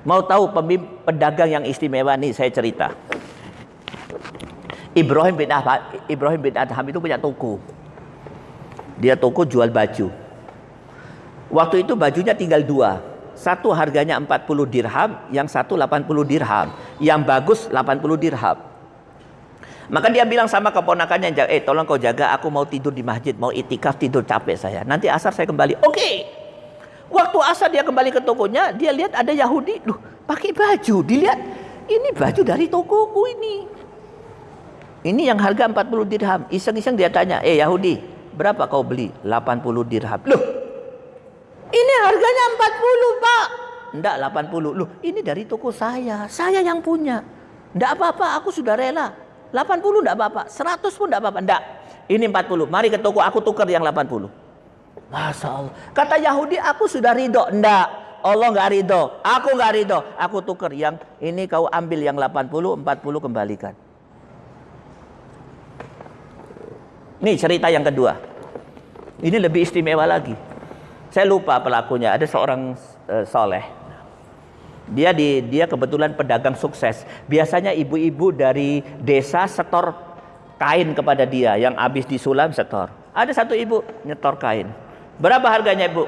Mau tahu pedagang yang istimewa nih saya cerita. Ibrahim bin Adham, Ibrahim bin Adham itu punya toko. Dia toko jual baju. Waktu itu bajunya tinggal dua. Satu harganya 40 dirham, yang satu 80 dirham. Yang bagus 80 dirham. Maka dia bilang sama keponakannya, eh tolong kau jaga, aku mau tidur di masjid, mau itikaf tidur capek saya. Nanti asar saya kembali. Oke. Okay. Waktu asar dia kembali ke tokonya, dia lihat ada Yahudi, loh, pakai baju. Dilihat ini baju dari tokoku ini. Ini yang harga 40 dirham. Iseng-iseng dia tanya, eh Yahudi, berapa kau beli? 80 dirham. Loh, ini harganya 40 pak. Enggak 80. Loh, ini dari toko saya. Saya yang punya. Enggak apa-apa, aku sudah rela. 80 enggak apa-apa. 100 pun enggak apa-apa. Enggak. Ini 40. Mari ke toko aku tukar yang 80. Masya Allah. Kata Yahudi, aku sudah ridho. Enggak. Allah nggak ridho, aku nggak ridho, aku tuker yang ini kau ambil yang 80, 40 kembalikan. Ini cerita yang kedua. Ini lebih istimewa lagi. Saya lupa pelakunya, ada seorang uh, soleh. Dia di dia kebetulan pedagang sukses. Biasanya ibu-ibu dari desa setor kain kepada dia yang habis disulam setor. Ada satu ibu nyetor kain. Berapa harganya ibu?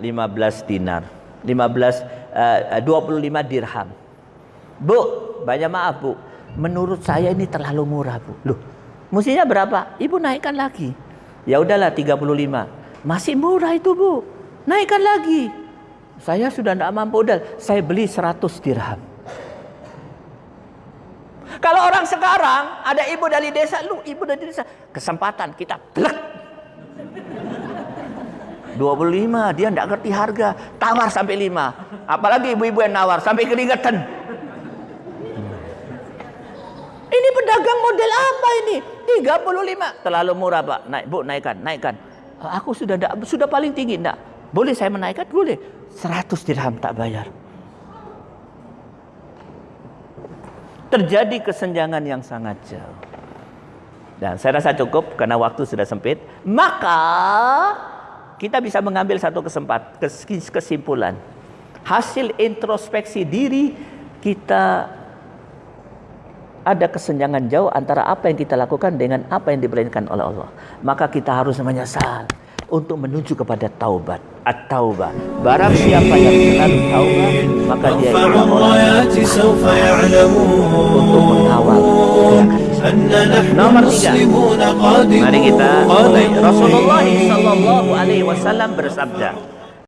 15 dinar. 15 uh, 25 dirham. Bu, banyak maaf Bu. Menurut saya ini terlalu murah Bu. Loh, mestinya berapa? Ibu naikkan lagi. Ya udahlah 35. Masih murah itu Bu. Naikkan lagi. Saya sudah tidak mampu modal. Saya beli 100 dirham. Kalau orang sekarang ada ibu dari desa, lu ibu dari desa, kesempatan kita blek 25 dia tidak ngerti harga. Tawar sampai 5 apalagi ibu-ibu yang nawar sampai keringetan. Ini pedagang model apa ini? 35 terlalu murah pak. Naik bu naikkan naikkan. Aku sudah enggak, sudah paling tinggi enggak boleh saya menaikkan? Boleh. 100 dirham tak bayar. Terjadi kesenjangan yang sangat jauh. Dan saya rasa cukup karena waktu sudah sempit. Maka kita bisa mengambil satu kesempatan kesimpulan. Hasil introspeksi diri kita ada kesenjangan jauh antara apa yang kita lakukan dengan apa yang diperintahkan oleh Allah. Maka kita harus menyesal untuk menuju kepada taubat. At-taubah. Barang siapa yang selalu taubat, maka dia adalah orang untuk mengawal Nomor tiga. Mari kita mulai. Rasulullah Sallallahu Alaihi Wasallam bersabda.